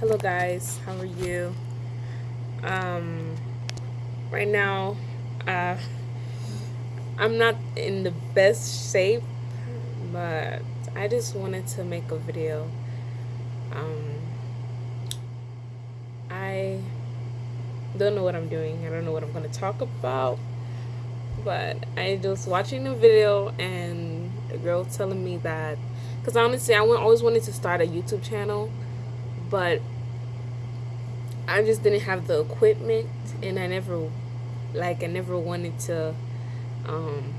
hello guys. How are you? Um right now uh i'm not in the best shape but i just wanted to make a video. Um i don't know what i'm doing. I don't know what i'm going to talk about but i just watching the video and a girl telling me that because honestly i always wanted to start a youtube channel but I just didn't have the equipment and I never like I never wanted to um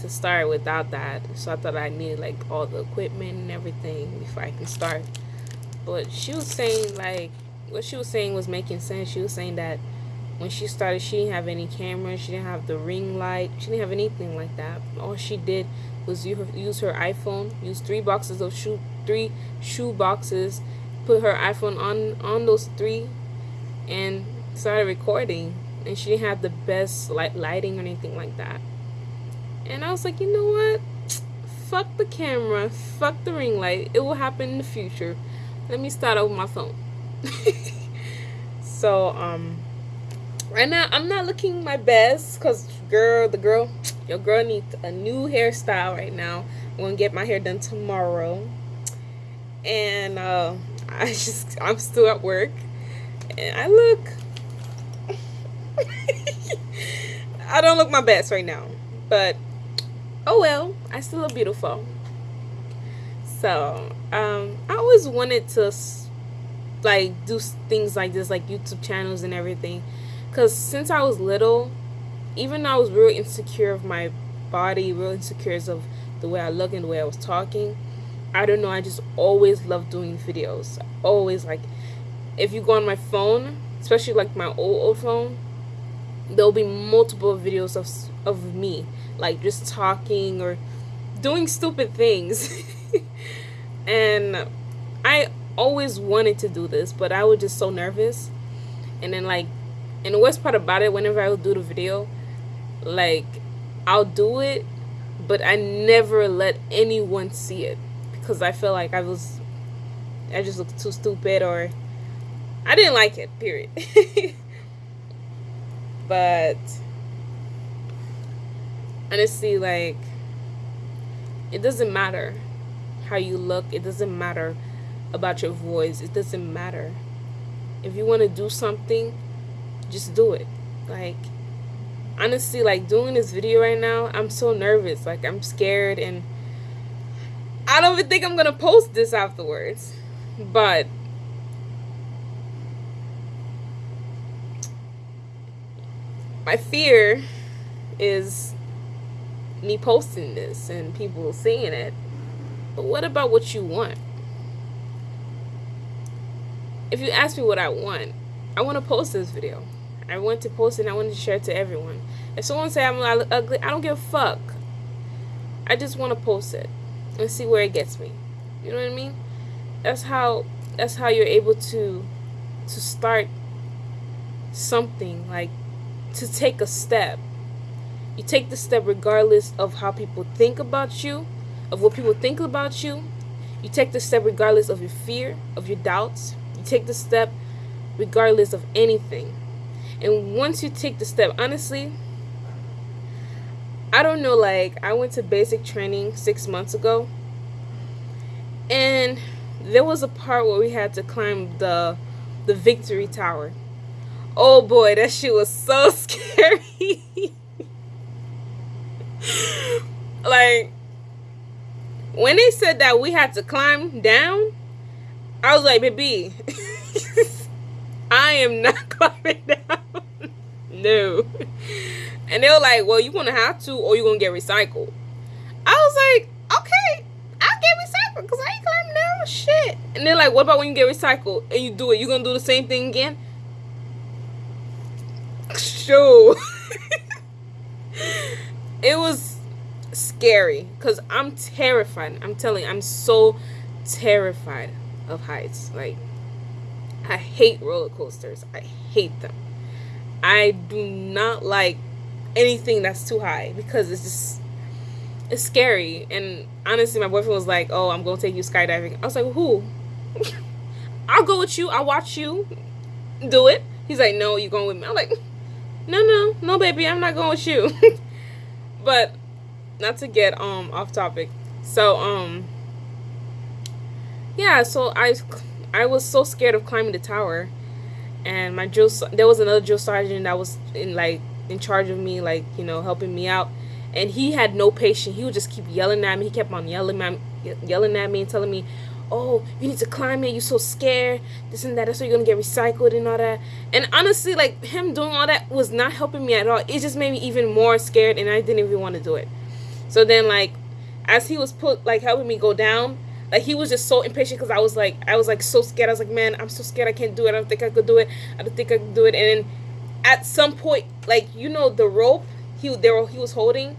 to start without that. So I thought I needed like all the equipment and everything before I can start. But she was saying like what she was saying was making sense. She was saying that when she started she didn't have any cameras she didn't have the ring light she didn't have anything like that. All she did was use her iPhone use three boxes of shoe three shoe boxes put her iPhone on on those three and started recording and she didn't have the best light lighting or anything like that. And I was like you know what? Fuck the camera. Fuck the ring light. It will happen in the future. Let me start over my phone. So um right now I'm not looking my best because girl the girl your girl needs a new hairstyle right now. I'm gonna get my hair done tomorrow. And uh I just I'm still at work and I look I don't look my best right now but oh well I still look beautiful so um I always wanted to like do things like this like YouTube channels and everything because since I was little even though I was real insecure of my body real insecure of the way I look and the way I was talking I don't know, I just always love doing videos. Always like if you go on my phone, especially like my old old phone, there'll be multiple videos of of me like just talking or doing stupid things. and I always wanted to do this, but I was just so nervous. And then like and the worst part about it, whenever I would do the video, like I'll do it, but I never let anyone see it because I feel like I was, I just looked too stupid or I didn't like it, period. but honestly, like, it doesn't matter how you look, it doesn't matter about your voice, it doesn't matter. If you want to do something, just do it. Like, honestly, like, doing this video right now, I'm so nervous. Like, I'm scared and I don't even think I'm gonna post this afterwards. But my fear is me posting this and people seeing it. But what about what you want? If you ask me what I want, I want to post this video. I want to post it and I want to share it to everyone. If someone say I'm ugly, I don't give a fuck. I just want to post it and see where it gets me. You know what I mean? That's how that's how you're able to to start something like to take a step. You take the step regardless of how people think about you, of what people think about you. You take the step regardless of your fear, of your doubts. You take the step regardless of anything. And once you take the step, honestly, I don't know, like, I went to basic training six months ago. And there was a part where we had to climb the the victory tower. Oh boy, that shit was so scary. like, when they said that we had to climb down, I was like, baby, I am not climbing down. no. And they were like, well, you're to have to or you're going to get recycled. I was like, okay, I'll get recycled because I ain't climbing down shit. And they're like, what about when you get recycled and you do it? You going to do the same thing again? Sure. it was scary because I'm terrified. I'm telling you, I'm so terrified of heights. Like, I hate roller coasters. I hate them. I do not like anything that's too high because it's just it's scary and honestly my boyfriend was like oh i'm gonna take you skydiving i was like who I'll go with you. I'll watch you do it. He's like, no, you're going with me. I'm like, no, no, no, baby, I'm not going with you. but not to get um off topic. So um yeah, so I I was so scared of climbing the tower, and my drill there was another drill sergeant that was in like in charge of me, like you know helping me out, and he had no patience. He would just keep yelling at me. He kept on yelling at me, yelling at me and telling me, "Oh, you need to climb it. You're so scared. This and that. That's why you're gonna get recycled and all that." And honestly, like him doing all that was not helping me at all. It just made me even more scared, and I didn't even want to do it. So then, like, as he was put like helping me go down, like he was just so impatient because I was like I was like so scared. I was like, man, I'm so scared. I can't do it. I don't think I could do it. I don't think I could do it. And then at some point, like you know, the rope he there he was holding,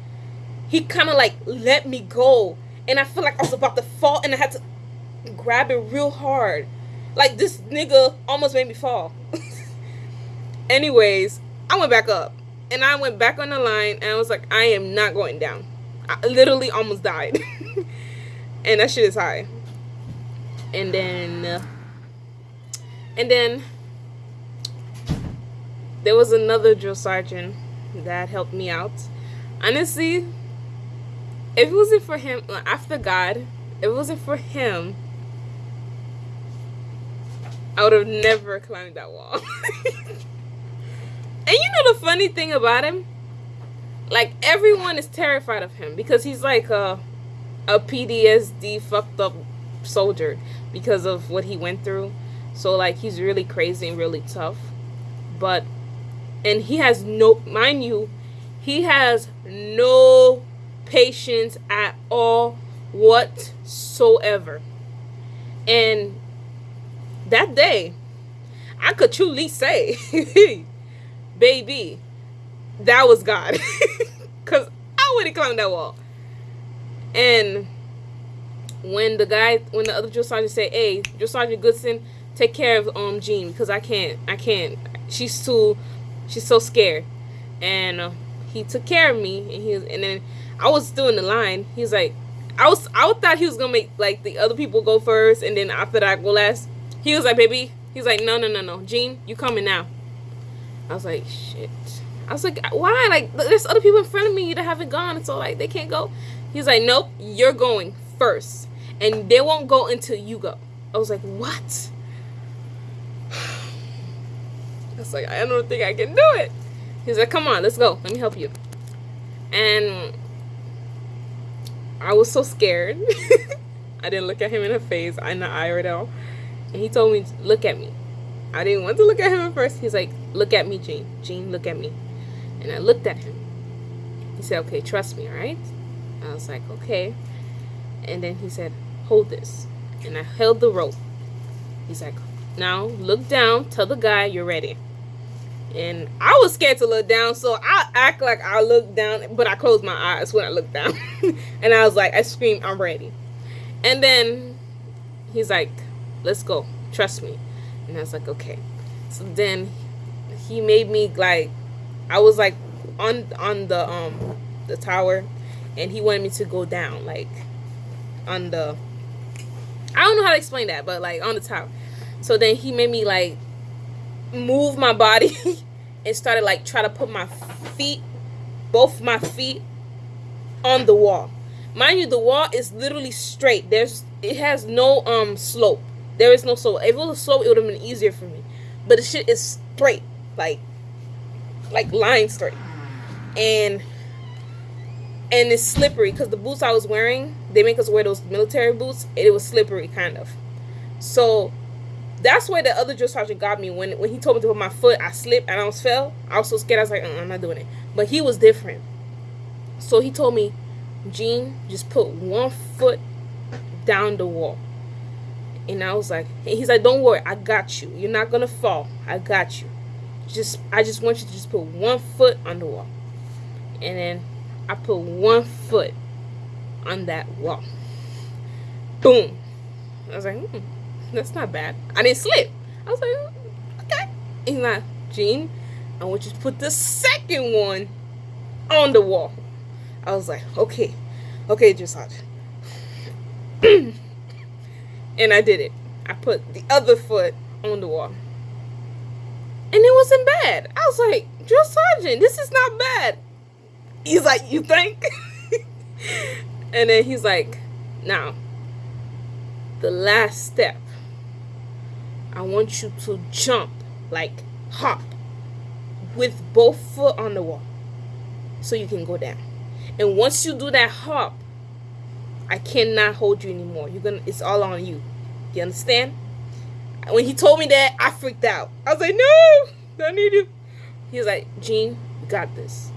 he kind of like let me go, and I feel like I was about to fall, and I had to grab it real hard. Like this nigga almost made me fall. Anyways, I went back up, and I went back on the line, and I was like, I am not going down. I literally almost died. and that shit is high. And then, and then there was another drill sergeant that helped me out. Honestly, if it wasn't for him, after God, if it wasn't for him, I would have never climbed that wall. and you know the funny thing about him? like everyone is terrified of him because he's like a a PTSD fucked up soldier because of what he went through. So like he's really crazy and really tough. But and he has no mind you, he has no patience at all whatsoever. And that day, I could truly say, baby, that was God. Because I wouldn't climb that wall. And when the guy, when the other drill sergeant said, hey, drill sergeant Goodson, take care of um Jean because I can't, I can't. She's too, she's so scared. And uh, he took care of me. And he was, and then I was doing the line. He's like, I was, I thought he was gonna make like the other people go first, and then after that I go last. He was like, baby. He's like, no, no, no, no, Jean, you coming now. I was like, shit. I was like, why? Like, there's other people in front of me that haven't gone, so like they can't go. He's like, nope, you're going first, and they won't go until you go. I was like, what? I was like, I don't think I can do it. He's like, come on, let's go. Let me help you. And I was so scared. I didn't look at him in the face, in the eye at all. And he told me, look at me. I didn't want to look at him at first. He's like, look at me, Jean. Jean, look at me. And I looked at him. He said, okay, trust me, all right? I was like, okay. And then he said, hold this. And I held the rope. He's like, now look down, tell the guy you're ready. And I was scared to look down, so I act like I looked down, but I closed my eyes when I looked down. and I was like, I screamed, I'm ready. And then he's like, let's go, trust me. And I was like, okay. So then he made me like I was like on on the um the tower and he wanted me to go down like on the I don't know how to explain that, but like on the tower. So then he made me like move my body and started like try to put my feet both my feet on the wall. Mind you, the wall is literally straight. There's it has no um slope. There is no slope. If it was a slope, it would have been easier for me. But the shit is straight. Like like line straight and and it's slippery because the boots I was wearing they make us wear those military boots it was slippery kind of so that's why the other drill sergeant got me when when he told me to put my foot I slipped and I almost fell I was so scared I was like uh -uh, I'm not doing it but he was different so he told me Jean just put one foot down the wall and I was like he's like don't worry I got you you're not gonna fall I got you just I just want you to just put one foot on the wall. And then I put one foot on that wall. Boom. I was like, hmm, that's not bad. I didn't slip. I was like, okay. He's like, Jean, I want you to put the second one on the wall. I was like, okay, okay, just Dressage. and I did it. I put the other foot on the wall. And it wasn't bad. I was like, Drill Sergeant, this is not bad. He's like, You think? and then he's like, Now, the last step, I want you to jump, like hop, with both foot on the wall so you can go down. And once you do that hop, I cannot hold you anymore. You're gonna it's all on you. You understand? When he told me that, I freaked out. I was like, no, I need you. He was like, Gene, you got this.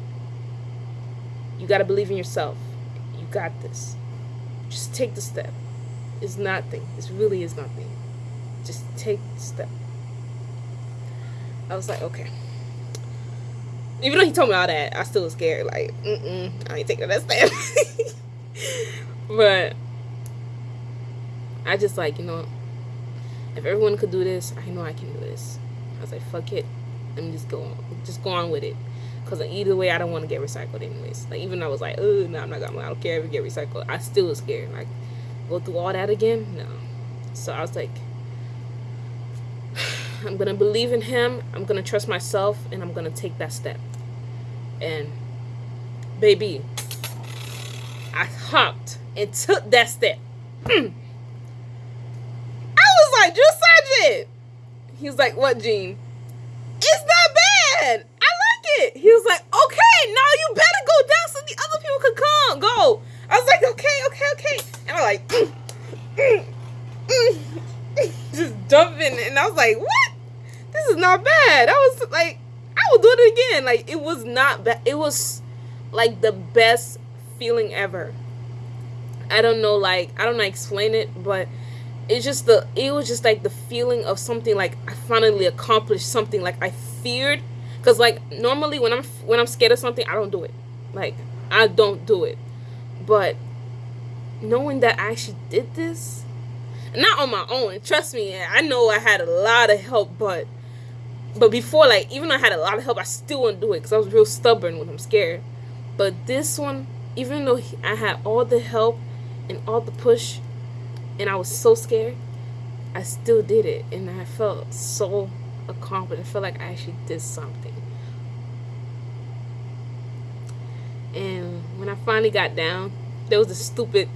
You gotta believe in yourself. You got this. Just take the step. It's nothing. It really is nothing. Just take the step. I was like, okay. Even though he told me all that, I still was scared. Like, mm-mm, I ain't taking that step. but I just like, you know, if everyone could do this, I know I can do this. I was like, fuck it. Let me just go on. Just go on with it. Because either way, I don't want to get recycled anyways. Like, even though I was like, oh, no, I'm not going to, I don't care if I get recycled. I still was scared. Like, go through all that again? No. So I was like, I'm going to believe in him. I'm going to trust myself. And I'm going to take that step. And, baby, I hopped and took that step. I was like, Drill Sergeant. He was like, what, Gene? It's not bad. I like it. He was like, okay, now you better go down so the other people could come. Go. I was like, okay, okay, okay. And I'm like, mm, mm, mm, just dumping. And I was like, what? This is not bad. I was like, I will do it again. Like, it was not bad. It was like the best feeling ever. I don't know, like, I don't know explain it, but it's just the it was just like the feeling of something like I finally accomplished something like I feared. Because like normally when I'm when I'm scared of something I don't do it. Like I don't do it. But knowing that I actually did this not on my own trust me I know I had a lot of help but but before like even though I had a lot of help I still wouldn't do it because I was real stubborn when I'm scared. But this one even though I had all the help and all the push and I was so scared, I still did it and I felt so accomplished. I felt like I actually did something. And when I finally got down, there was a stupid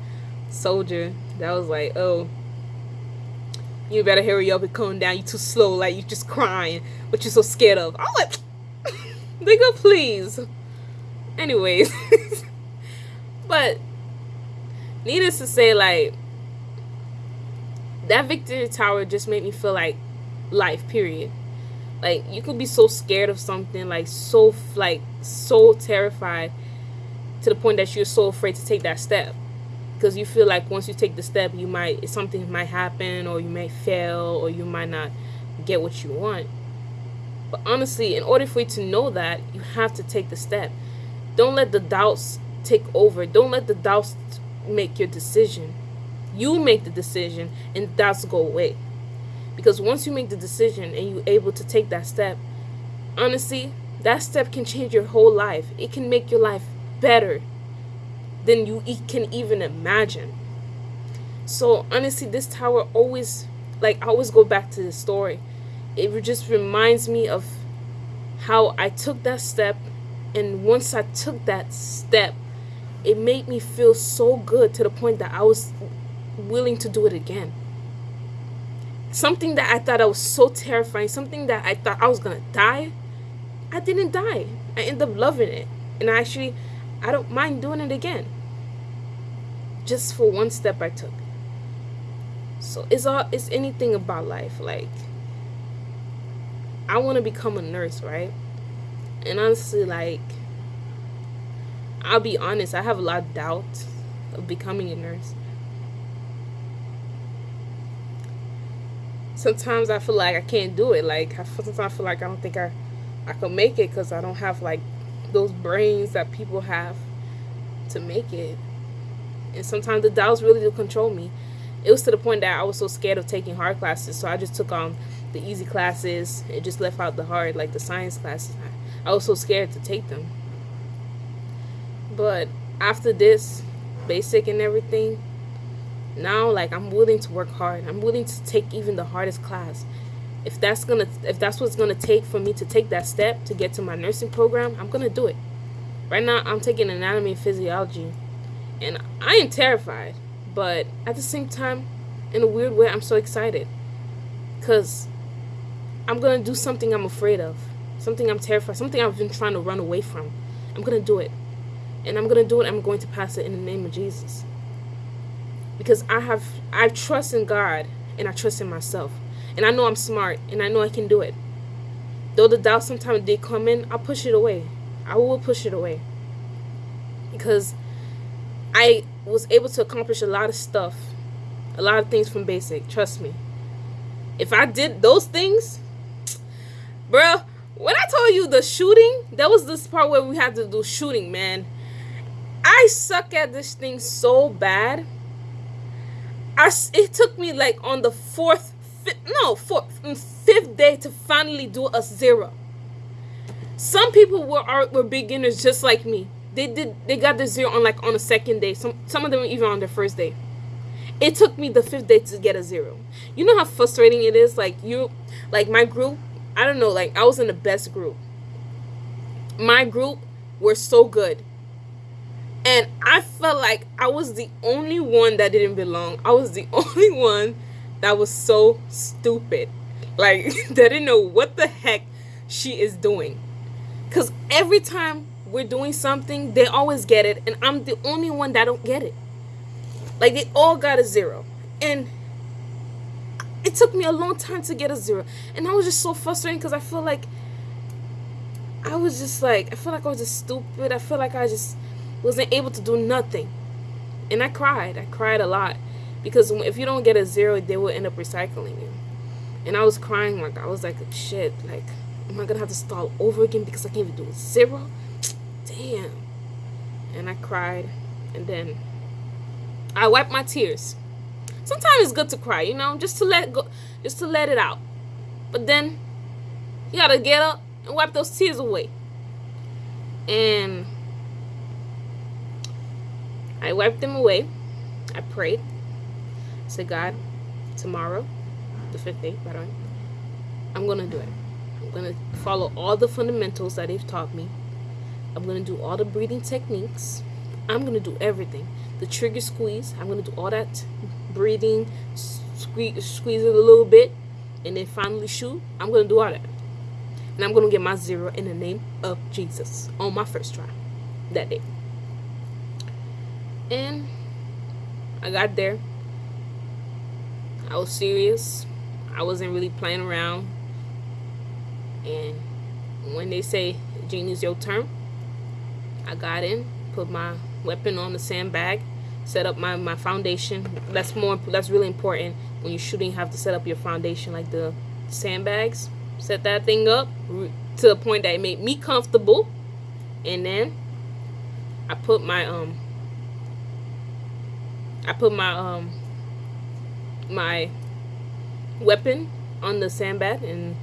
soldier that was like, oh, you better hurry up and come down. You too slow, like you just crying, what you so scared of. I was like, nigga, please. Anyways, but needless to say, like that victory tower just made me feel like life. Period. Like you could be so scared of something, like so like so terrified to the point that you're so afraid to take that step because you feel like once you take the step you might something might happen or you may fail or you might not get what you want but honestly in order for you to know that you have to take the step don't let the doubts take over don't let the doubts make your decision. You make the decision and that's go away. Because once you make the decision and you're able to take that step, honestly, that step can change your whole life. It can make your life better than you can even imagine. So honestly, this tower always, like, I always go back to the story. It just reminds me of how I took that step, and once I took that step, it made me feel so good to the point that I was willing to do it again. Something that I thought I was so terrifying, something that I thought I was gonna die, I didn't die. I ended up loving it. And I actually, I don't mind doing it again. Just for one step I took. So it's all it's anything about life. Like I wanna become a nurse, right? And honestly, like I'll be honest, I have a lot of doubt of becoming a nurse. Sometimes I feel like I can't do it. Like I, sometimes I feel like I don't think I, I can make it because I don't have like those brains that people have to make it. And sometimes the doubts really do control me. It was to the point that I was so scared of taking hard classes, so I just took on the easy classes and just left out the hard, like the science classes. I was so scared to take them. But after this, basic and everything, now like i'm willing to work hard. I'm willing to take even the hardest class. If that's gonna if that's what's gonna take for me to take that step to get to my nursing program i'm gonna do it. Right now i'm taking anatomy and physiology and i am terrified but at the same time in a weird way i'm so excited. Because i'm gonna do something i'm afraid of something i'm terrified something i've been trying to run away from. I'm gonna do it and i'm gonna do it i'm going to pass it in the name of jesus because I have I trust in God and I trust in myself. And I know I'm smart and I know I can do it. Though the doubt sometimes did come in, I'll push it away. I will push it away. Because I was able to accomplish a lot of stuff. A lot of things from basic, trust me. If I did those things, bro, when I told you the shooting, that was this part where we had to do shooting, man. I suck at this thing so bad I, it took me like on the fourth, fifth, no, fourth, mm, fifth day to finally do a zero. Some people were were beginners just like me. They did they got the zero on like on the second day. Some some of them even on their first day. It took me the fifth day to get a zero. You know how frustrating it is. Like you, like my group. I don't know. Like I was in the best group. My group were so good and I felt like I was the only one that didn't belong. I was the only one that was so stupid. Like, they didn't know what the heck she is doing. Because every time we're doing something, they always get it. And I'm the only one that don't get it. Like, they all got a zero. And it took me a long time to get a zero. And I was just so frustrated because I feel like I was just like, I feel like I was just stupid. I feel like I just wasn't able to do nothing. And I cried. I cried a lot. Because if you don't get a zero, they will end up recycling you. And I was crying like I was like, shit, like, am I gonna have to start over again because I can't even do a zero? Damn. And I cried. And then I wiped my tears. Sometimes it's good to cry, you know, just to let go just to let it out. But then you gotta get up and wipe those tears away. And I wiped them away. I prayed. I said, God, tomorrow, the fifth day, by the way, I'm going to do it. I'm going to follow all the fundamentals that they've taught me. I'm going to do all the breathing techniques. I'm going to do everything. The trigger squeeze, I'm going to do all that breathing, squeeze, squeeze it a little bit, and then finally shoot. I'm going to do all that. And I'm going to get my zero in the name of Jesus on my first try that day. And I got there. I was serious. I wasn't really playing around. And when they say, Jean, it's your turn, I got in, put my weapon on the sandbag, set up my, my foundation. That's more, that's really important. When you're shooting, you have to set up your foundation, like the sandbags. Set that thing up to the point that it made me comfortable. And then I put my um I put my um my weapon on the sandbag and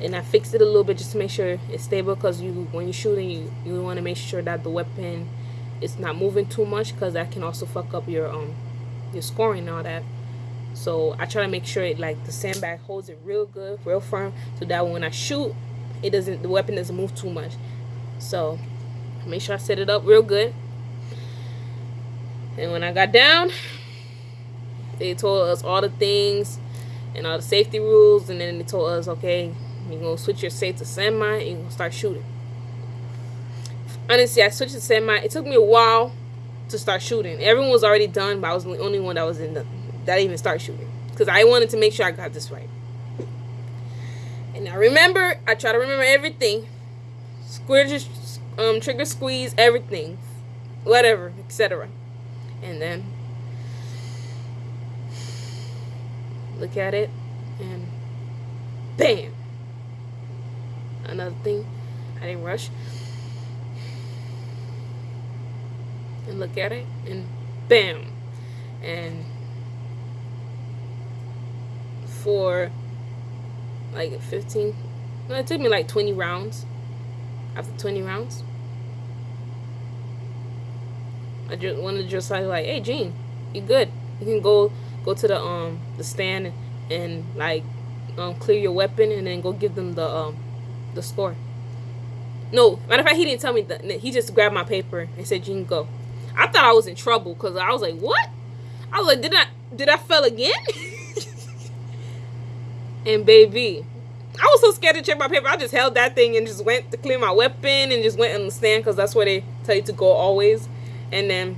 and I fixed it a little bit just to make sure it's stable because you when you're shooting you, you want to make sure that the weapon is not moving too much because that can also fuck up your um your scoring and all that. So I try to make sure it like the sandbag holds it real good real firm so that when I shoot it doesn't the weapon doesn't move too much. So make sure I set it up real good and when I got down, they told us all the things and all the safety rules. And then they told us, okay, you're going to switch your safe to semi and you're going to start shooting. Honestly, I switched to semi. It took me a while to start shooting. Everyone was already done, but I was the only one that was in the that even start shooting because I wanted to make sure I got this right. And I remember, I try to remember everything. Square, um, trigger squeeze, everything, whatever, etc and then look at it and bam! Another thing I didn't rush. And look at it and bam! And for like 15 no, it took me like 20 rounds. After 20 rounds I just wanted to just say like, hey, Gene, you good? You can go go to the um the stand and like um clear your weapon and then go give them the um the score. No, matter of fact, he didn't tell me that. He just grabbed my paper and said, "You can go." I thought I was in trouble because I was like, "What?" I was like, "Did I did I fail again?" and baby, I was so scared to check my paper. I just held that thing and just went to clear my weapon and just went the stand because that's where they tell you to go always. And then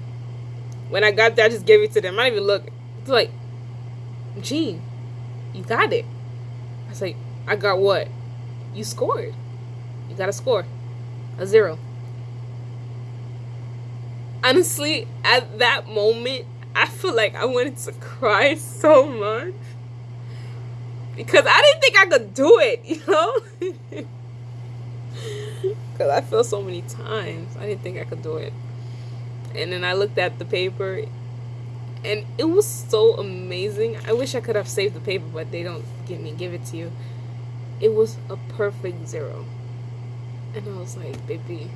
when I got there, I just gave it to them. I didn't even look. It's like, Gene, you got it. I was like, I got what? You scored. You got a score a zero. Honestly, at that moment, I feel like I wanted to cry so much because I didn't think I could do it, you know? Because I feel so many times. I didn't think I could do it. And then I looked at the paper and it was so amazing. I wish I could have saved the paper, but they don't give me give it to you. It was a perfect zero. And I was like, baby,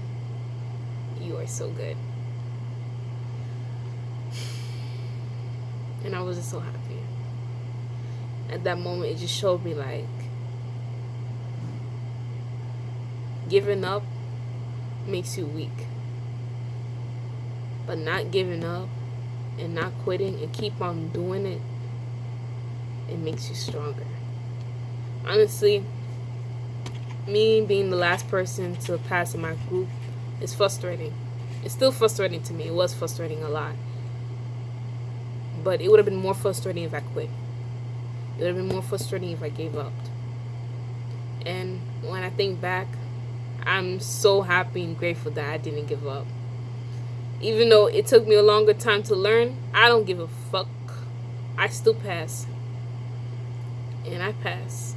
you are so good. And I was just so happy. At that moment, it just showed me like giving up makes you weak. But not giving up and not quitting and keep on doing it, it makes you stronger. Honestly, me being the last person to pass in my group is frustrating. It's still frustrating to me. It was frustrating a lot. But it would have been more frustrating if I quit. It would have been more frustrating if I gave up. And when I think back, I'm so happy and grateful that I didn't give up. Even though it took me a longer time to learn, I don't give a fuck. I still pass. And I pass.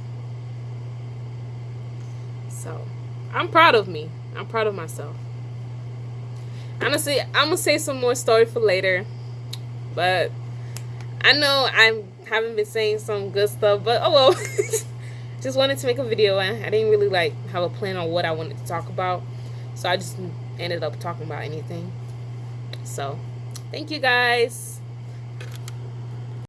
So I'm proud of me. I'm proud of myself. Honestly, I'm gonna say some more story for later. But I know I haven't been saying some good stuff, but oh well. just wanted to make a video and I didn't really like have a plan on what I wanted to talk about. So I just ended up talking about anything. So thank you guys.